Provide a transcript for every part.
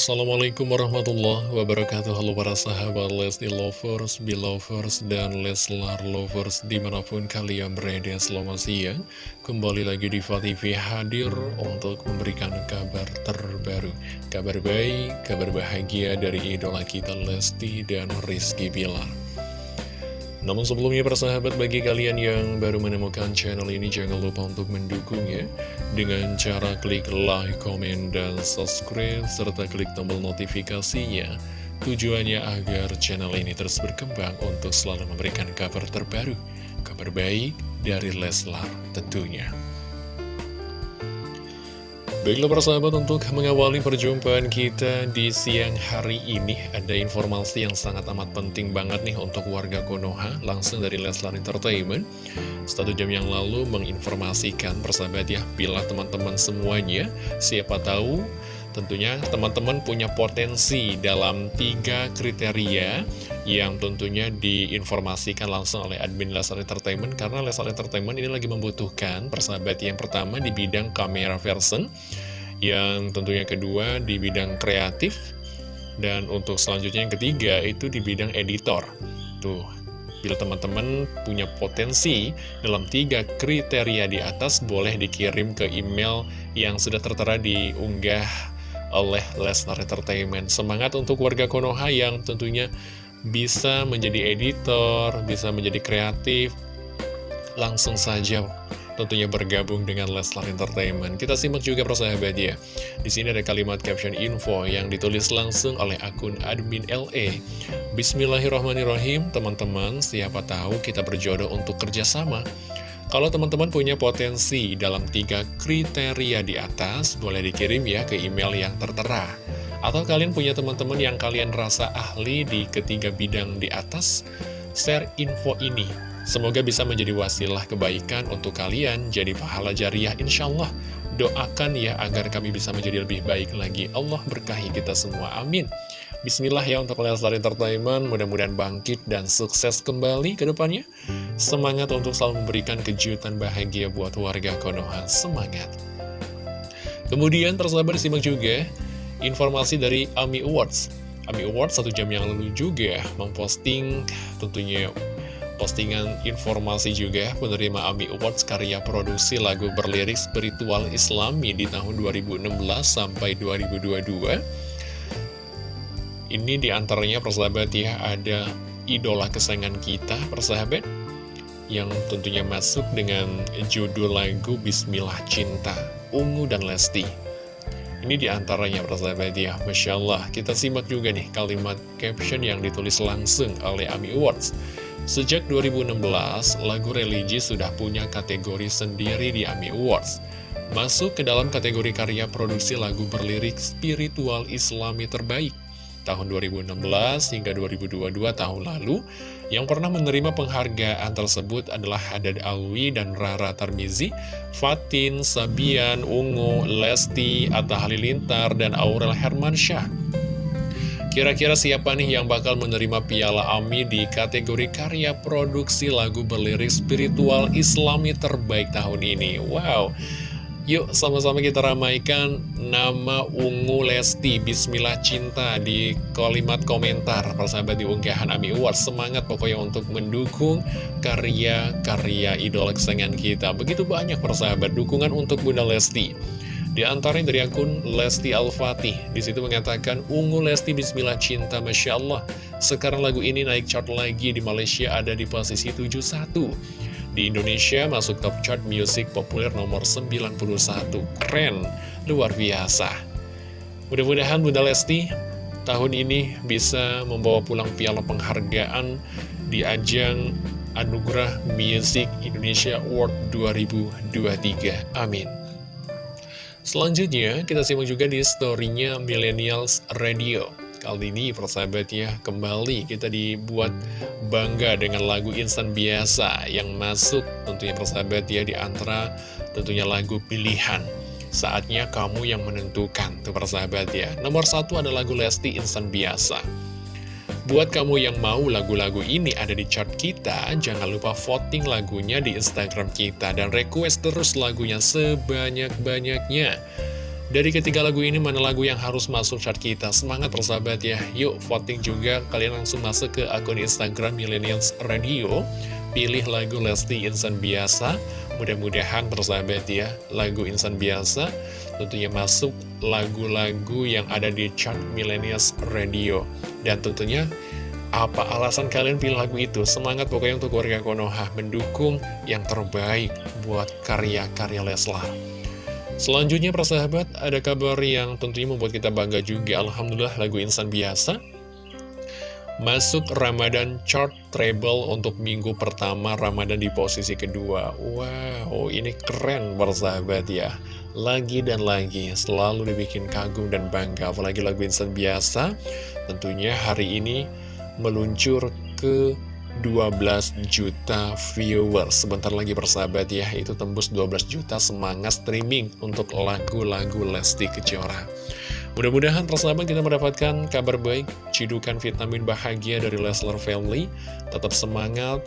Assalamualaikum warahmatullahi wabarakatuh. Halo para sahabat Lesti Lovers, Belovers, dan Leslar Lovers Di mana pun kalian berada selamat siang. Kembali lagi di TV hadir untuk memberikan kabar terbaru. Kabar baik, kabar bahagia dari idola kita Lesti dan Rizky Bilar namun sebelumnya persahabat bagi kalian yang baru menemukan channel ini jangan lupa untuk mendukungnya dengan cara klik like, comment, dan subscribe serta klik tombol notifikasinya. Tujuannya agar channel ini terus berkembang untuk selalu memberikan kabar terbaru, kabar baik dari Leslar tentunya. Baiklah persahabat untuk mengawali perjumpaan kita di siang hari ini Ada informasi yang sangat amat penting banget nih untuk warga Konoha Langsung dari Leslar Entertainment. Satu jam yang lalu menginformasikan persahabat ya Bila teman-teman semuanya siapa tahu Tentunya teman-teman punya potensi dalam tiga kriteria yang tentunya diinformasikan langsung oleh admin Lesar Entertainment karena Lesar Entertainment ini lagi membutuhkan persahabat yang pertama di bidang kamera version yang tentunya kedua di bidang kreatif dan untuk selanjutnya yang ketiga itu di bidang editor. Tuh Bila teman-teman punya potensi dalam tiga kriteria di atas, boleh dikirim ke email yang sudah tertera di unggah oleh Lesnar Entertainment. Semangat untuk warga Konoha yang tentunya bisa menjadi editor, bisa menjadi kreatif, langsung saja tentunya bergabung dengan Leslar Entertainment. Kita simak juga persahabat ya. Di sini ada kalimat caption info yang ditulis langsung oleh akun admin LE. Bismillahirrahmanirrahim, teman-teman, siapa tahu kita berjodoh untuk kerjasama. Kalau teman-teman punya potensi dalam tiga kriteria di atas, boleh dikirim ya ke email yang tertera. Atau kalian punya teman-teman yang kalian rasa ahli di ketiga bidang di atas, share info ini. Semoga bisa menjadi wasilah kebaikan untuk kalian, jadi pahala jariah insya Allah. Doakan ya agar kami bisa menjadi lebih baik lagi. Allah berkahi kita semua. Amin. Bismillah ya untuk Leslar Entertainment, mudah-mudahan bangkit dan sukses kembali ke depannya. Semangat untuk selalu memberikan kejutan bahagia buat warga Konoha. Semangat! Kemudian tersabar disimak juga informasi dari AMI Awards. AMI Awards satu jam yang lalu juga memposting tentunya postingan informasi juga menerima AMI Awards karya produksi lagu berlirik spiritual islami di tahun 2016 sampai 2022 ini di antaranya persahabat ya ada idola kesayangan kita persahabat yang tentunya masuk dengan judul lagu Bismillah Cinta Ungu dan Lesti. Ini di antaranya persahabat ya Masya Allah kita simak juga nih kalimat caption yang ditulis langsung oleh AMI Awards. Sejak 2016, lagu religi sudah punya kategori sendiri di AMI Awards. Masuk ke dalam kategori karya produksi lagu berlirik spiritual islami terbaik tahun 2016 hingga 2022 tahun lalu yang pernah menerima penghargaan tersebut adalah Hadad Alwi dan Rara Tarmizi, Fatin, Sabian, Ungu, Lesti, Atta Halilintar, dan Aurel Hermansyah. Kira-kira siapa nih yang bakal menerima piala AMI di kategori karya produksi lagu berlirik spiritual islami terbaik tahun ini? Wow! Yuk sama-sama kita ramaikan nama Ungu Lesti. Bismillah Cinta di kalimat komentar. Persahabat di unggahan Ami Awards Semangat pokoknya untuk mendukung karya-karya idola kesayangan kita. Begitu banyak persahabat dukungan untuk Bunda Lesti. Di antaranya dari akun Lesti Al-Fatih. Di situ mengatakan Ungu Lesti Bismillah Cinta Masya Allah. Sekarang lagu ini naik chart lagi di Malaysia ada di posisi 71 di Indonesia masuk top chart music populer nomor 91. Keren, luar biasa. Mudah-mudahan Bunda Lesti tahun ini bisa membawa pulang piala penghargaan di ajang Anugerah Music Indonesia Award 2023. Amin. Selanjutnya, kita simak juga di storynya Millennials Radio. Kali ini persahabat ya, kembali kita dibuat bangga dengan lagu instan biasa yang masuk tentunya persahabat ya di antara tentunya lagu pilihan. Saatnya kamu yang menentukan tuh persahabat ya. Nomor satu ada lagu Lesti instan biasa. Buat kamu yang mau lagu-lagu ini ada di chart kita, jangan lupa voting lagunya di Instagram kita dan request terus lagunya sebanyak-banyaknya. Dari ketiga lagu ini mana lagu yang harus masuk chart kita? Semangat persahabat ya. Yuk voting juga. Kalian langsung masuk ke akun Instagram Millennials Radio. Pilih lagu Lesti Insan Biasa. Mudah-mudahan persahabat ya. Lagu Insan Biasa tentunya masuk lagu-lagu yang ada di chart Millennials Radio. Dan tentunya apa alasan kalian pilih lagu itu? Semangat pokoknya untuk warga Konoha mendukung yang terbaik buat karya-karya Leslar. Selanjutnya persahabat, ada kabar yang tentunya membuat kita bangga juga. Alhamdulillah lagu Insan Biasa masuk Ramadan chart treble untuk minggu pertama Ramadan di posisi kedua. Wow, ini keren persahabat ya. Lagi dan lagi selalu dibikin kagum dan bangga. Apalagi lagu Insan Biasa tentunya hari ini meluncur ke 12 juta viewers. Sebentar lagi persahabat ya. Itu tembus 12 juta semangat streaming Untuk lagu-lagu Lesti Kejora. Mudah-mudahan persahabat kita mendapatkan kabar baik Cidukan vitamin bahagia dari Leslar Family. Tetap semangat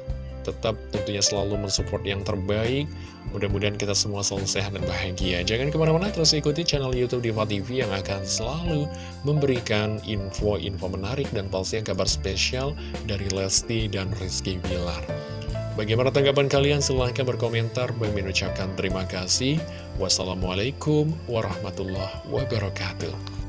tetap tentunya selalu mensupport yang terbaik. Mudah-mudahan kita semua selalu sehat dan bahagia. Jangan ke mana-mana, terus ikuti channel Youtube Diva TV yang akan selalu memberikan info-info menarik dan pastinya kabar spesial dari Lesti dan Rizky Bilar. Bagaimana tanggapan kalian? Silahkan berkomentar. Bagi mengucapkan terima kasih. Wassalamualaikum warahmatullahi wabarakatuh.